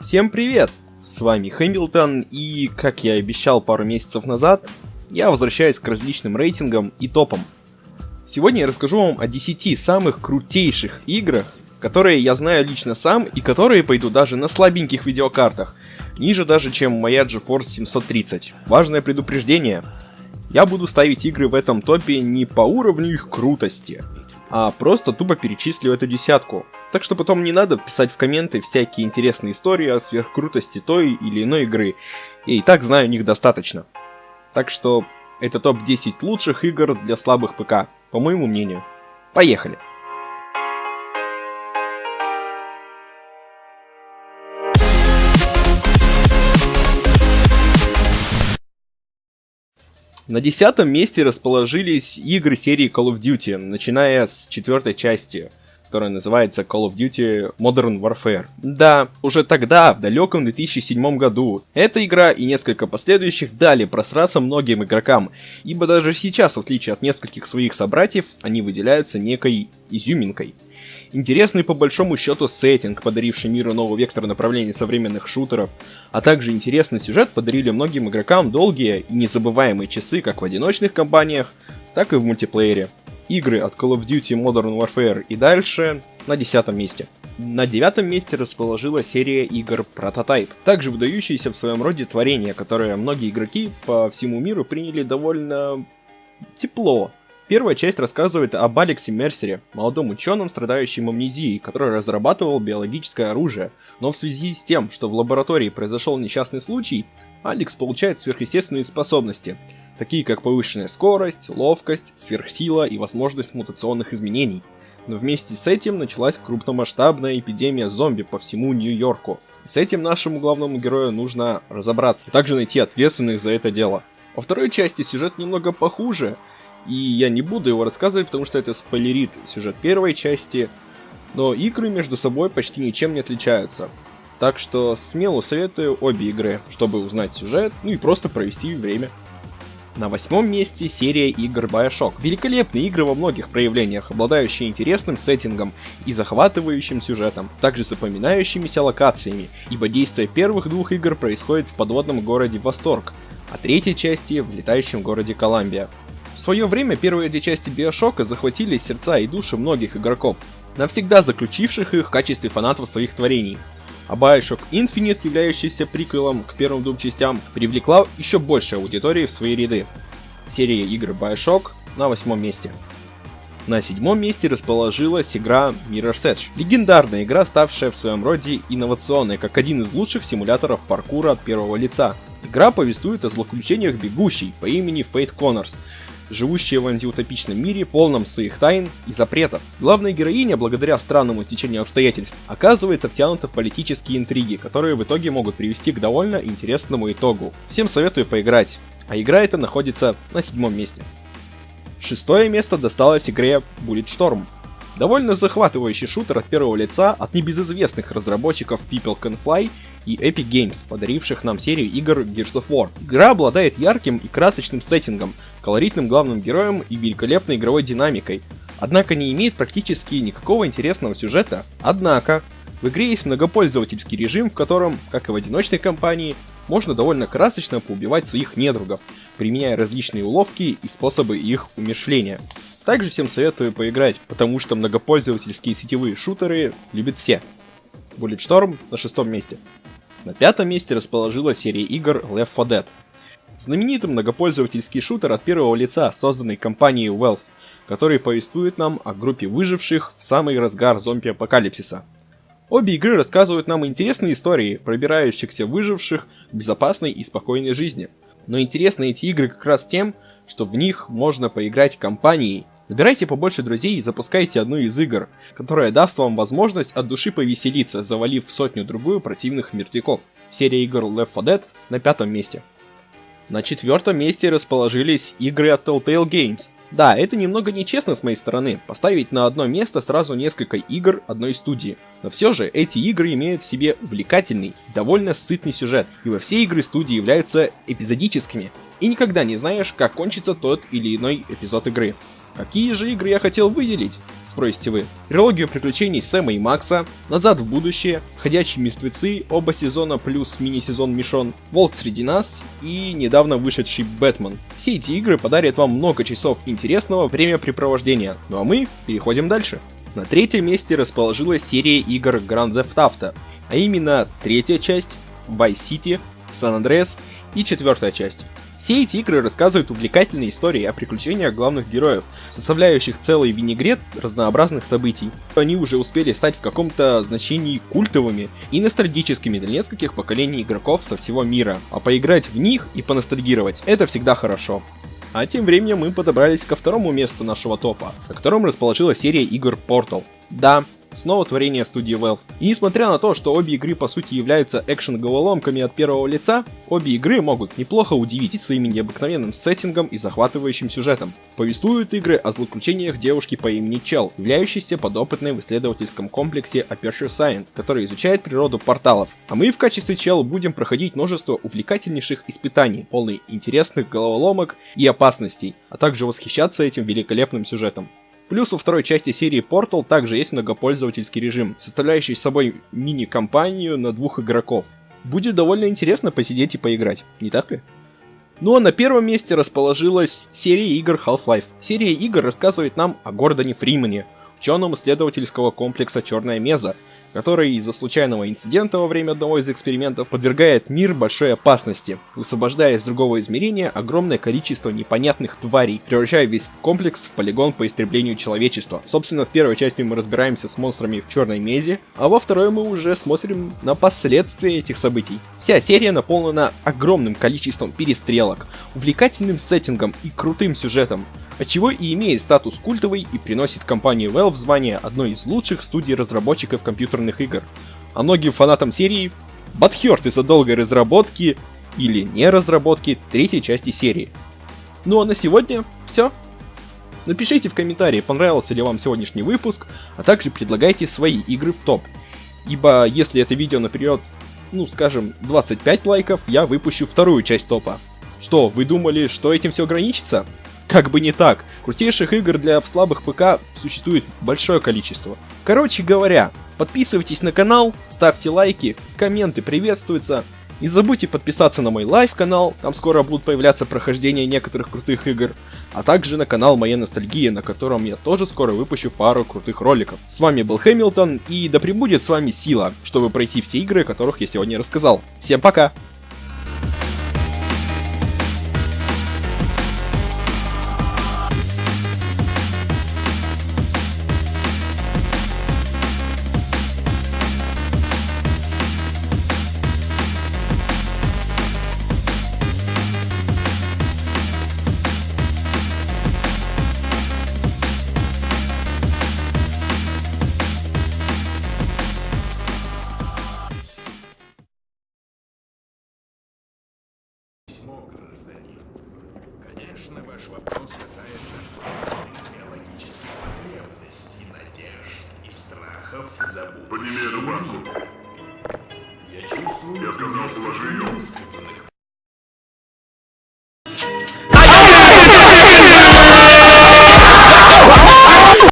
Всем привет! С вами Хэмилтон, и, как я обещал пару месяцев назад, я возвращаюсь к различным рейтингам и топам. Сегодня я расскажу вам о 10 самых крутейших играх, которые я знаю лично сам и которые пойдут даже на слабеньких видеокартах, ниже даже, чем моя GeForce 730. Важное предупреждение. Я буду ставить игры в этом топе не по уровню их крутости, а просто тупо перечислю эту десятку. Так что потом не надо писать в комменты всякие интересные истории о сверхкрутости той или иной игры. Я и так знаю о них достаточно. Так что это топ-10 лучших игр для слабых ПК, по моему мнению. Поехали! На десятом месте расположились игры серии Call of Duty, начиная с четвертой части, которая называется Call of Duty Modern Warfare. Да, уже тогда, в далеком 2007 году, эта игра и несколько последующих дали просраться многим игрокам, ибо даже сейчас, в отличие от нескольких своих собратьев, они выделяются некой изюминкой. Интересный по большому счету сеттинг, подаривший миру новый вектор направления современных шутеров, а также интересный сюжет подарили многим игрокам долгие и незабываемые часы как в одиночных кампаниях, так и в мультиплеере. Игры от Call of Duty Modern Warfare и дальше на десятом месте. На девятом месте расположила серия игр Prototype, также выдающиеся в своем роде творение, которое многие игроки по всему миру приняли довольно тепло, Первая часть рассказывает об Алексе Мерсере, молодом ученом, страдающем амнезией, который разрабатывал биологическое оружие. Но в связи с тем, что в лаборатории произошел несчастный случай, Алекс получает сверхъестественные способности, такие как повышенная скорость, ловкость, сверхсила и возможность мутационных изменений. Но вместе с этим началась крупномасштабная эпидемия зомби по всему Нью-Йорку. С этим нашему главному герою нужно разобраться, а также найти ответственных за это дело. Во второй части сюжет немного похуже, и я не буду его рассказывать, потому что это спойлерит сюжет первой части. Но игры между собой почти ничем не отличаются. Так что смело советую обе игры, чтобы узнать сюжет, ну и просто провести время. На восьмом месте серия игр Bioshock. Великолепные игры во многих проявлениях, обладающие интересным сеттингом и захватывающим сюжетом, также запоминающимися локациями, ибо действие первых двух игр происходит в подводном городе Восторг, а третьей части в летающем городе Коламбия. В свое время первые две части Биошока захватили сердца и души многих игроков, навсегда заключивших их в качестве фанатов своих творений. А Bioshock Infinite, являющийся приквелом к первым двум частям, привлекла еще больше аудитории в свои ряды. Серия игр Bioshock на восьмом месте. На седьмом месте расположилась игра Mirror's Edge. Легендарная игра, ставшая в своем роде инновационной, как один из лучших симуляторов паркура от первого лица. Игра повествует о злоключениях бегущей по имени Фейт Коннорс, живущая в антиутопичном мире, полном своих тайн и запретов. Главная героиня, благодаря странному течению обстоятельств, оказывается втянута в политические интриги, которые в итоге могут привести к довольно интересному итогу. Всем советую поиграть, а игра эта находится на седьмом месте. Шестое место досталось игре Bulletstorm. Довольно захватывающий шутер от первого лица от небезызвестных разработчиков People Can Fly и Epic Games, подаривших нам серию игр Gears of War. Игра обладает ярким и красочным сеттингом, колоритным главным героем и великолепной игровой динамикой, однако не имеет практически никакого интересного сюжета. Однако, в игре есть многопользовательский режим, в котором, как и в одиночной кампании, можно довольно красочно поубивать своих недругов, применяя различные уловки и способы их умершления. Также всем советую поиграть, потому что многопользовательские сетевые шутеры любят все. Bulletstorm на шестом месте. На пятом месте расположилась серия игр Left 4 Dead. Знаменитый многопользовательский шутер от первого лица, созданный компанией Valve, который повествует нам о группе выживших в самый разгар зомби-апокалипсиса. Обе игры рассказывают нам интересные истории, пробирающихся выживших к безопасной и спокойной жизни. Но интересны эти игры как раз тем, что в них можно поиграть компанией Набирайте побольше друзей и запускайте одну из игр, которая даст вам возможность от души повеселиться, завалив сотню-другую противных мертвяков. Серия игр Left 4 Dead на пятом месте. На четвертом месте расположились игры от Telltale Games. Да, это немного нечестно с моей стороны, поставить на одно место сразу несколько игр одной студии. Но все же эти игры имеют в себе увлекательный, довольно сытный сюжет, ибо все игры студии являются эпизодическими, и никогда не знаешь, как кончится тот или иной эпизод игры. Какие же игры я хотел выделить? Спросите вы. Трилогию приключений Сэма и Макса, Назад в будущее, Ходячие мертвецы, оба сезона плюс мини-сезон Мишон, Волк среди нас и недавно вышедший Бэтмен. Все эти игры подарят вам много часов интересного времяпрепровождения. Ну а мы переходим дальше. На третьем месте расположилась серия игр Grand Theft Auto, а именно третья часть, Vice City, San Andreas и четвертая часть. Все эти игры рассказывают увлекательные истории о приключениях главных героев, составляющих целый винегрет разнообразных событий. Они уже успели стать в каком-то значении культовыми и ностальгическими для нескольких поколений игроков со всего мира, а поиграть в них и поностальгировать – это всегда хорошо. А тем временем мы подобрались ко второму месту нашего топа, на котором расположилась серия игр Portal. Да, снова творение студии Valve. И несмотря на то, что обе игры по сути являются экшен-головоломками от первого лица, обе игры могут неплохо удивить своим необыкновенным сеттингом и захватывающим сюжетом. Повествуют игры о злоключениях девушки по имени Чел, являющейся подопытной в исследовательском комплексе Aperture Science, который изучает природу порталов. А мы в качестве Чел будем проходить множество увлекательнейших испытаний, полных интересных головоломок и опасностей, а также восхищаться этим великолепным сюжетом. Плюс во второй части серии Portal также есть многопользовательский режим, составляющий собой мини-компанию на двух игроков. Будет довольно интересно посидеть и поиграть, не так ли? Ну а на первом месте расположилась серия игр Half-Life. Серия игр рассказывает нам о Гордоне Фримане, ученом исследовательского комплекса Черная Меза, который из-за случайного инцидента во время одного из экспериментов подвергает мир большой опасности, высвобождая из другого измерения огромное количество непонятных тварей, превращая весь комплекс в полигон по истреблению человечества. Собственно, в первой части мы разбираемся с монстрами в черной мезе, а во второй мы уже смотрим на последствия этих событий. Вся серия наполнена огромным количеством перестрелок, увлекательным сеттингом и крутым сюжетом, отчего и имеет статус культовый и приносит компании Valve звание одной из лучших студий разработчиков компьютерных игр. А многим фанатам серии Батхерт из-за долгой разработки или не разработки третьей части серии. Ну а на сегодня все. Напишите в комментарии, понравился ли вам сегодняшний выпуск, а также предлагайте свои игры в топ. Ибо если это видео наперед, ну скажем, 25 лайков, я выпущу вторую часть топа. Что, вы думали, что этим все ограничится? Как бы не так. Крутейших игр для слабых ПК существует большое количество. Короче говоря, подписывайтесь на канал, ставьте лайки, комменты приветствуются. Не забудьте подписаться на мой live канал, там скоро будут появляться прохождения некоторых крутых игр, а также на канал Моя Ностальгия, на котором я тоже скоро выпущу пару крутых роликов. С вами был Хэмилтон, и да пребудет с вами сила, чтобы пройти все игры, о которых я сегодня рассказал. Всем пока! Страхов за будущее По немеру мира. Я чувствую Я сказал, положи невысказанных